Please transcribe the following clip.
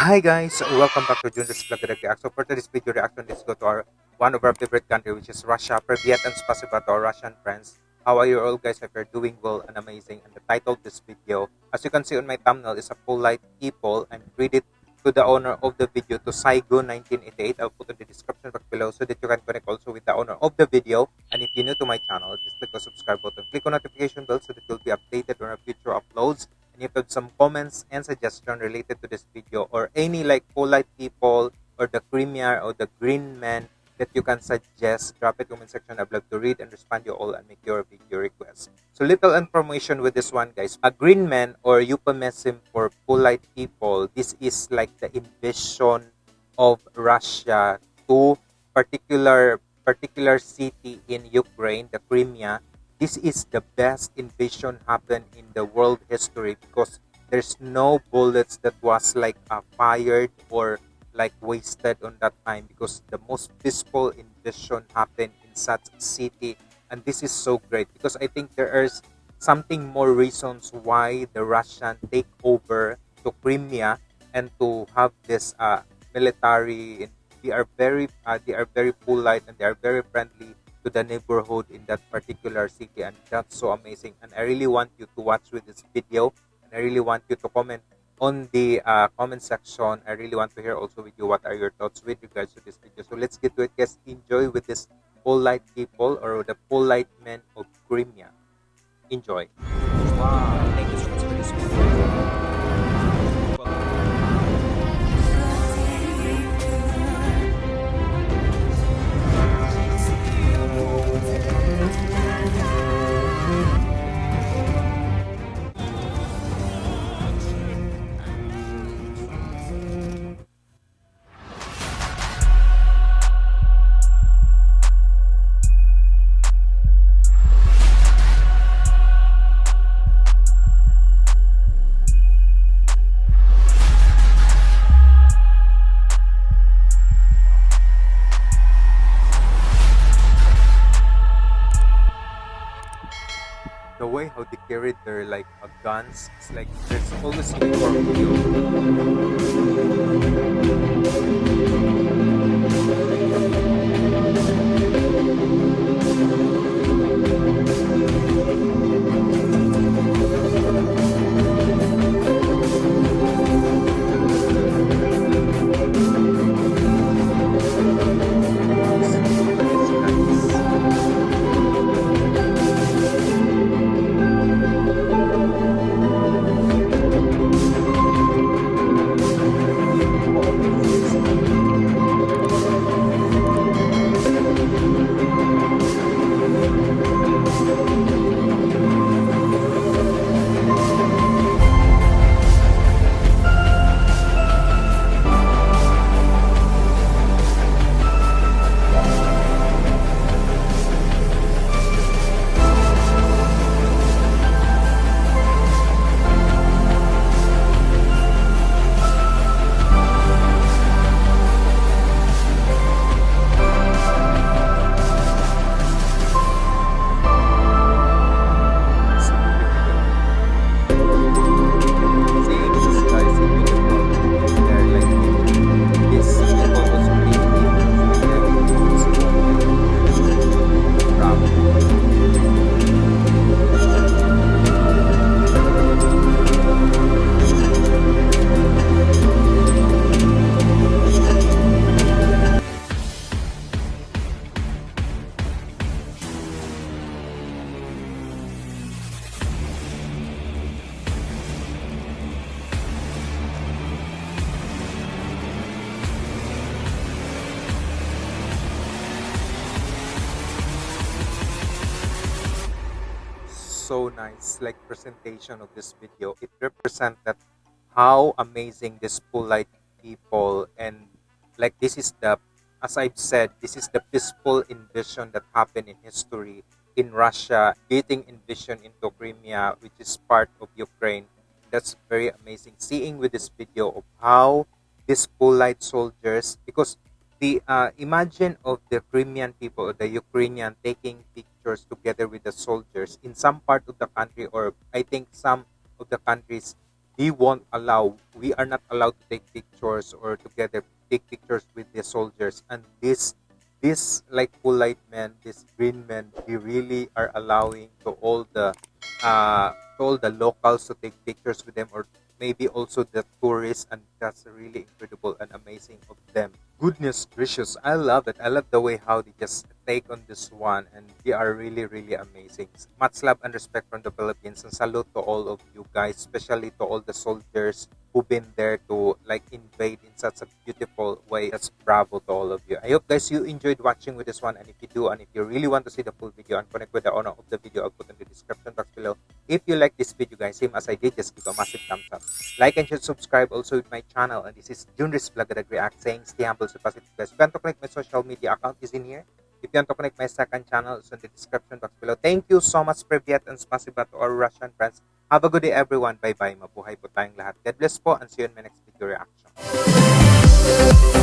Hi guys, welcome back to Junris Vlog React. So for today's video reaction, let's go to our one of our favorite country, which is Russia. Privyet and spasiba to our Russian friends. How are you all guys? If you're doing well and amazing. And the title of this video, as you can see on my thumbnail, is a polite people and read it to the owner of the video to Saigo1988. I'll put in the description box below so that you can connect also with the owner of the video. And if you're new to my channel, just click the subscribe button, click on notification bell so that you'll be updated on our future uploads. Have some comments and suggestion related to this video or any like polite people or the Crimea or the green man that you can suggest, drop it comment section. I'd love to read and respond you all and make your video requests. So little information with this one, guys. A green man or euphemism for polite people. This is like the invasion of Russia to particular particular city in Ukraine, the Crimea. This is the best invasion happened in the world history because there's no bullets that was like uh, fired or like wasted on that time because the most peaceful invasion happened in such city. And this is so great because i think there is something more reasons why the russian take over to crimea and to have this uh, military they are very uh, they are very polite and they are very friendly to the neighborhood in that particular city and that's so amazing and i really want you to watch with this video and i really want you to comment on the uh, comment section. I really want to hear also with you what are your thoughts with regards to this video. So let's get to it, guys. Enjoy with this polite people or the polite men of Crimea. Enjoy. Wow, thank you so much for this video. The way how they carried their like uh, guns it's like there's always need so nice like presentation of this video. It represented how amazing this polite people and like this is the as i've said this is the peaceful invasion that happened in history in russia getting invasion into crimea which is part of ukraine. That's very amazing seeing with this video of how these polite soldiers because the uh, imagine of the Crimean people, the Ukrainian taking pictures together with the soldiers in some part of the country, or I think some of the countries, he won't allow we are not allowed to take pictures or together take pictures with the soldiers. And this this like polite men this green men they really are allowing to all the uh to all the locals to take pictures with them or maybe also the tourists and that's really incredible and amazing of them. Goodness gracious i love it. I love the way how they just take on this one and they are really really amazing. Much love and respect from the philippines and salute to all of you guys especially to all the soldiers who've been there to like invade in such a beautiful way. That's bravo to all of you. I hope guys you enjoyed watching with this one and if you do and if you really want to see the full video and connect with the owner of the video i'll put in the description box below. If you like this video guys same as i did just give a massive thumbs up. Like and share subscribe also with my channel and this is junris vlog react saying stay humble so positive guys. If you want to connect my social media account is in here If you want to connect my second channel, it's in the description box below. Thank you so much, for Privyet, and spasiba to our Russian friends. Have a good day, everyone. Bye-bye. Mabuhay po tayong lahat. God bless po, and see you in my next video reaction.